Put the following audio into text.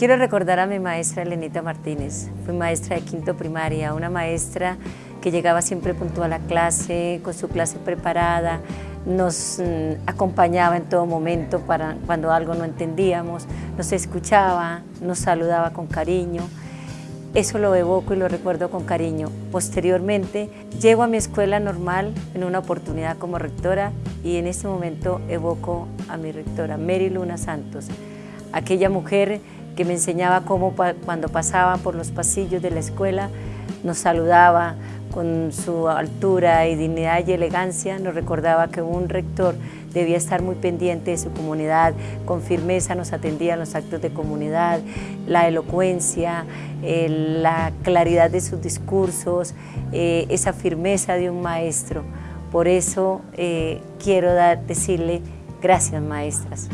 Quiero recordar a mi maestra Elenita Martínez, fui maestra de quinto primaria, una maestra que llegaba siempre puntual a la clase, con su clase preparada, nos mm, acompañaba en todo momento para cuando algo no entendíamos, nos escuchaba, nos saludaba con cariño. Eso lo evoco y lo recuerdo con cariño. Posteriormente, llego a mi escuela normal en una oportunidad como rectora y en este momento evoco a mi rectora, Mary Luna Santos, aquella mujer que me enseñaba cómo cuando pasaba por los pasillos de la escuela nos saludaba con su altura y dignidad y elegancia, nos recordaba que un rector debía estar muy pendiente de su comunidad, con firmeza nos atendía en los actos de comunidad, la elocuencia, la claridad de sus discursos, eh, esa firmeza de un maestro. Por eso eh, quiero decirle gracias maestras.